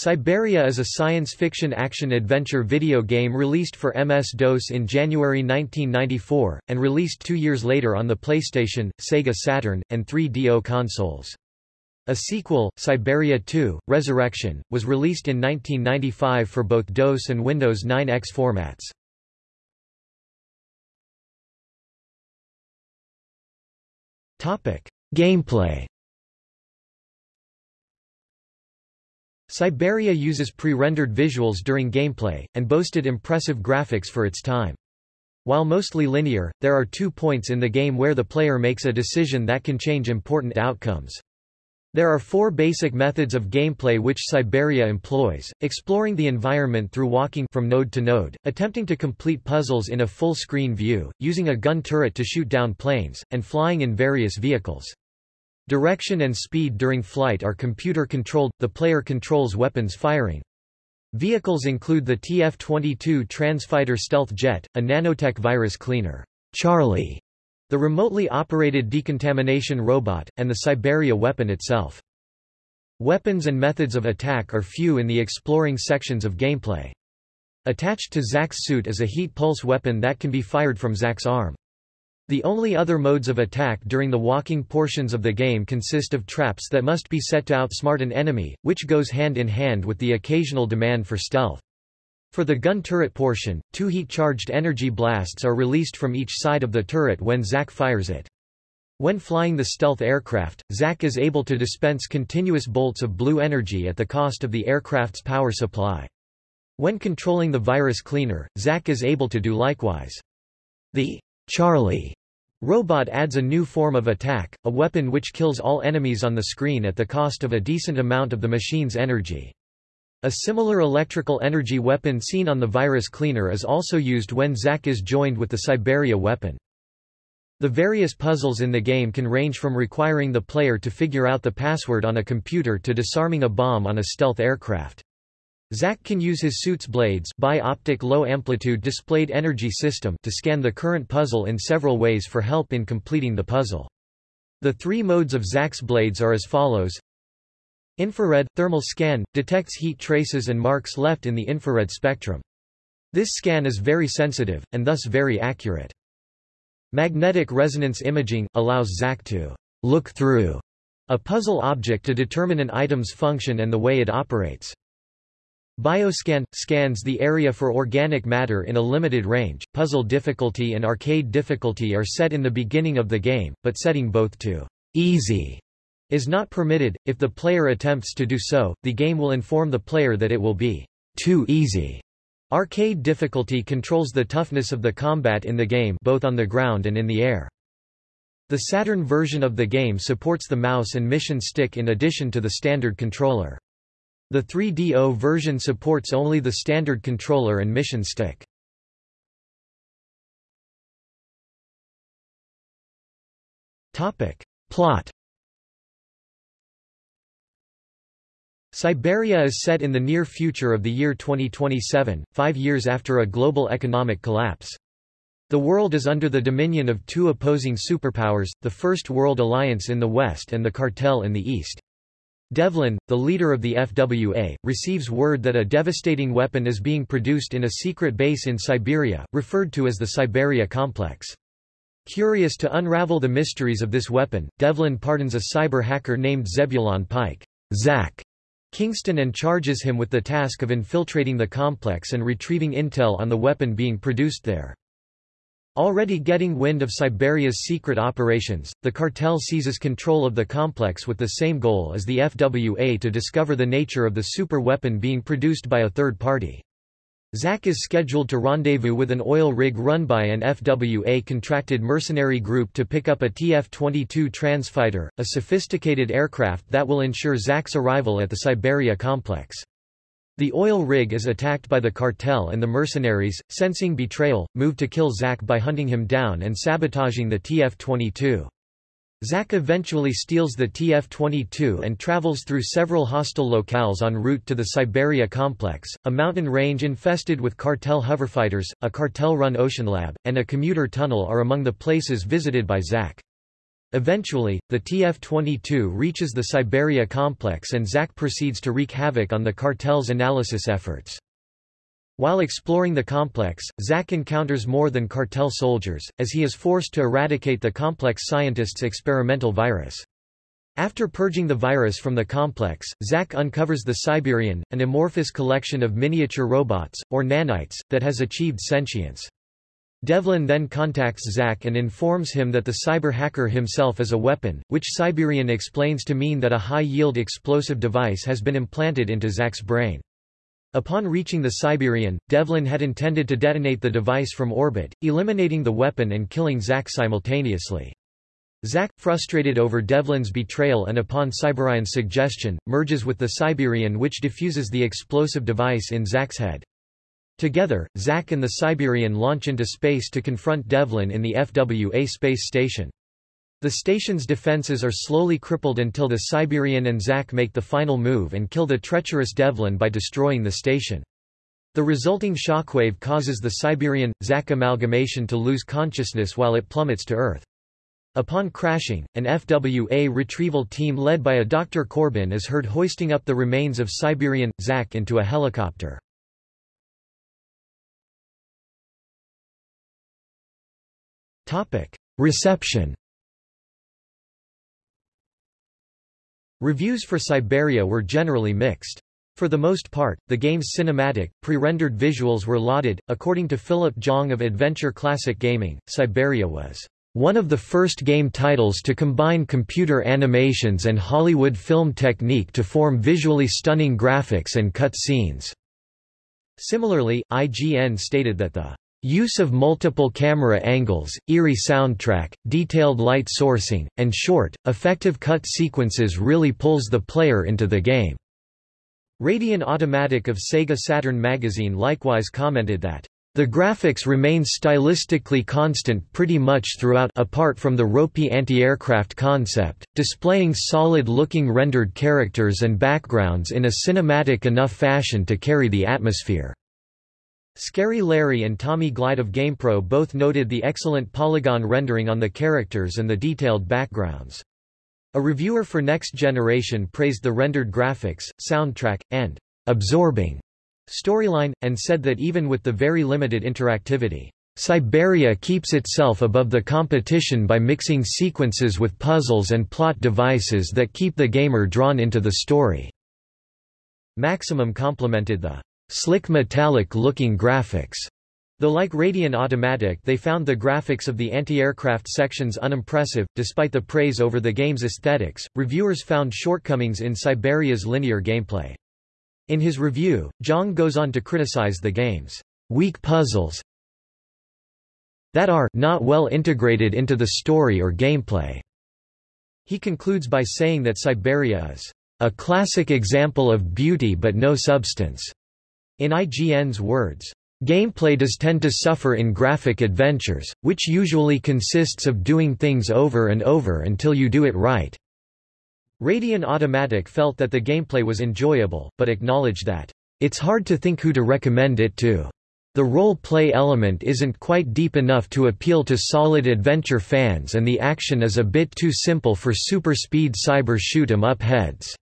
Cyberia is a science fiction action-adventure video game released for MS-DOS in January 1994, and released two years later on the PlayStation, Sega Saturn, and 3DO consoles. A sequel, Cyberia 2, Resurrection, was released in 1995 for both DOS and Windows 9X formats. Gameplay Cyberia uses pre-rendered visuals during gameplay, and boasted impressive graphics for its time. While mostly linear, there are two points in the game where the player makes a decision that can change important outcomes. There are four basic methods of gameplay which Cyberia employs, exploring the environment through walking from node to node, attempting to complete puzzles in a full-screen view, using a gun turret to shoot down planes, and flying in various vehicles. Direction and speed during flight are computer-controlled, the player controls weapons firing. Vehicles include the TF-22 Transfighter stealth jet, a nanotech virus cleaner, Charlie, the remotely operated decontamination robot, and the Cyberia weapon itself. Weapons and methods of attack are few in the exploring sections of gameplay. Attached to Zack's suit is a heat pulse weapon that can be fired from Zack's arm. The only other modes of attack during the walking portions of the game consist of traps that must be set to outsmart an enemy, which goes hand in hand with the occasional demand for stealth. For the gun turret portion, two heat-charged energy blasts are released from each side of the turret when Zack fires it. When flying the stealth aircraft, Zack is able to dispense continuous bolts of blue energy at the cost of the aircraft's power supply. When controlling the virus cleaner, Zack is able to do likewise. The Charlie Robot adds a new form of attack, a weapon which kills all enemies on the screen at the cost of a decent amount of the machine's energy. A similar electrical energy weapon seen on the virus cleaner is also used when Zack is joined with the Cyberia weapon. The various puzzles in the game can range from requiring the player to figure out the password on a computer to disarming a bomb on a stealth aircraft. Zack can use his suit's blades bi-optic low-amplitude displayed energy system to scan the current puzzle in several ways for help in completing the puzzle. The three modes of Zack's blades are as follows. Infrared – thermal scan, detects heat traces and marks left in the infrared spectrum. This scan is very sensitive, and thus very accurate. Magnetic resonance imaging – allows Zack to look through a puzzle object to determine an item's function and the way it operates. Bioscan – scans the area for organic matter in a limited range. Puzzle difficulty and arcade difficulty are set in the beginning of the game, but setting both to easy is not permitted. If the player attempts to do so, the game will inform the player that it will be too easy. Arcade difficulty controls the toughness of the combat in the game both on the ground and in the air. The Saturn version of the game supports the mouse and mission stick in addition to the standard controller. The 3DO version supports only the standard controller and mission stick. Topic. Plot Cyberia is set in the near future of the year 2027, five years after a global economic collapse. The world is under the dominion of two opposing superpowers, the First World Alliance in the west and the Cartel in the east. Devlin, the leader of the FWA, receives word that a devastating weapon is being produced in a secret base in Siberia, referred to as the Cyberia Complex. Curious to unravel the mysteries of this weapon, Devlin pardons a cyber hacker named Zebulon Pike Zack Kingston and charges him with the task of infiltrating the complex and retrieving intel on the weapon being produced there. Already getting wind of Cyberia's secret operations, the cartel seizes control of the complex with the same goal as the FWA to discover the nature of the super weapon being produced by a third party. Zack is scheduled to rendezvous with an oil rig run by an FWA-contracted mercenary group to pick up a TF-22 Transfighter, a sophisticated aircraft that will ensure Zack's arrival at the Cyberia complex. The oil rig is attacked by the cartel and the mercenaries, sensing betrayal, move to kill Zack by hunting him down and sabotaging the TF-22. Zack eventually steals the TF-22 and travels through several hostile locales en route to the Cyberia complex, a mountain range infested with cartel hoverfighters, a cartel-run ocean lab, and a commuter tunnel are among the places visited by Zack. Eventually, the TF-22 reaches the Cyberia complex and Zack proceeds to wreak havoc on the cartel's analysis efforts. While exploring the complex, Zack encounters more than cartel soldiers, as he is forced to eradicate the complex scientist's experimental virus. After purging the virus from the complex, Zack uncovers the Siberian, an amorphous collection of miniature robots, or nanites, that has achieved sentience. Devlin then contacts Zack and informs him that the cyber hacker himself is a weapon, which Siberian explains to mean that a high-yield explosive device has been implanted into Zack's brain. Upon reaching the Siberian, Devlin had intended to detonate the device from orbit, eliminating the weapon and killing Zack simultaneously. Zack, frustrated over Devlin's betrayal and upon Siberian's suggestion, merges with the Siberian which diffuses the explosive device in Zack's head. Together, Zack and the Siberian launch into space to confront Devlin in the FWA space station. The station's defenses are slowly crippled until the Siberian and Zack make the final move and kill the treacherous Devlin by destroying the station. The resulting shockwave causes the Siberian-Zack amalgamation to lose consciousness while it plummets to Earth. Upon crashing, an FWA retrieval team led by a Dr. Corbin is heard hoisting up the remains of Siberian, Zack into a helicopter. Reception Reviews for Cyberia were generally mixed. For the most part, the game's cinematic, pre-rendered visuals were lauded. According to Philip Jong of Adventure Classic Gaming, Cyberia was one of the first game titles to combine computer animations and Hollywood film technique to form visually stunning graphics and cut scenes. Similarly, IGN stated that the Use of multiple camera angles, eerie soundtrack, detailed light sourcing, and short, effective cut sequences really pulls the player into the game. Radion Automatic of Sega Saturn magazine likewise commented that, "...the graphics remain stylistically constant pretty much throughout apart from the ropey anti-aircraft concept, displaying solid-looking rendered characters and backgrounds in a cinematic enough fashion to carry the atmosphere." Scary Larry and Tommy Glide of GamePro both noted the excellent polygon rendering on the characters and the detailed backgrounds. A reviewer for Next Generation praised the rendered graphics, soundtrack, and absorbing storyline, and said that even with the very limited interactivity, Cyberia keeps itself above the competition by mixing sequences with puzzles and plot devices that keep the gamer drawn into the story. Maximum complimented the slick metallic-looking graphics. Though like Radion Automatic they found the graphics of the anti-aircraft sections unimpressive, despite the praise over the game's aesthetics, reviewers found shortcomings in Cyberia's linear gameplay. In his review, Jong goes on to criticize the game's weak puzzles that are not well integrated into the story or gameplay. He concludes by saying that Cyberia is a classic example of beauty but no substance. In IGN's words, Gameplay does tend to suffer in graphic adventures, which usually consists of doing things over and over until you do it right. Radion Automatic felt that the gameplay was enjoyable, but acknowledged that, it's hard to think who to recommend it to. The role-play element isn't quite deep enough to appeal to solid adventure fans and the action is a bit too simple for super-speed cyber shoot-em-up heads.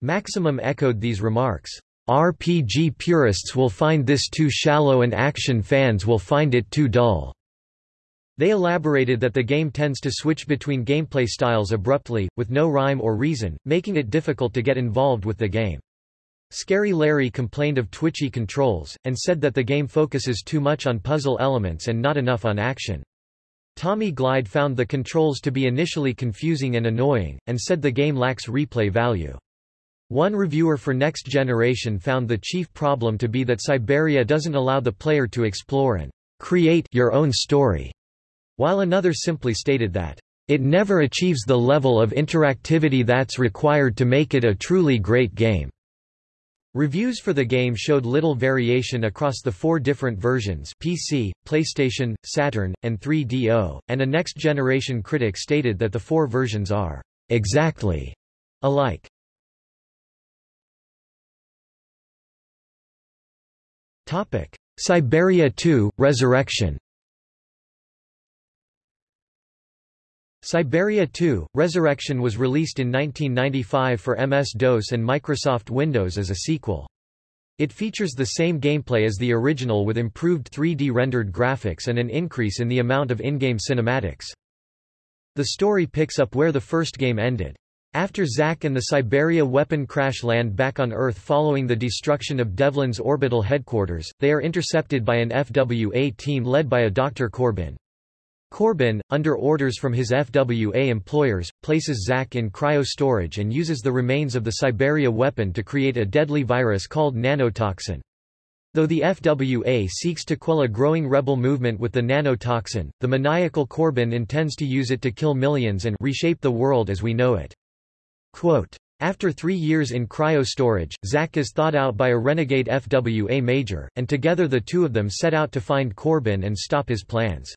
Maximum echoed these remarks. RPG purists will find this too shallow and action fans will find it too dull. They elaborated that the game tends to switch between gameplay styles abruptly, with no rhyme or reason, making it difficult to get involved with the game. Scary Larry complained of twitchy controls, and said that the game focuses too much on puzzle elements and not enough on action. Tommy Glide found the controls to be initially confusing and annoying, and said the game lacks replay value. One reviewer for Next Generation found the chief problem to be that Cyberia doesn't allow the player to explore and create your own story, while another simply stated that it never achieves the level of interactivity that's required to make it a truly great game. Reviews for the game showed little variation across the four different versions PC, PlayStation, Saturn, and 3DO, and a next-generation critic stated that the four versions are exactly alike. Cyberia 2, Resurrection Cyberia 2, Resurrection was released in 1995 for MS-DOS and Microsoft Windows as a sequel. It features the same gameplay as the original with improved 3D rendered graphics and an increase in the amount of in-game cinematics. The story picks up where the first game ended. After Zack and the Cyberia weapon crash land back on Earth following the destruction of Devlin's orbital headquarters, they are intercepted by an FWA team led by a Dr. Corbin. Corbin, under orders from his FWA employers, places Zack in cryo-storage and uses the remains of the Siberia weapon to create a deadly virus called nanotoxin. Though the FWA seeks to quell a growing rebel movement with the nanotoxin, the maniacal Corbin intends to use it to kill millions and reshape the world as we know it. Quote, after three years in cryo-storage, Zack is thought out by a renegade FWA major, and together the two of them set out to find Corbin and stop his plans.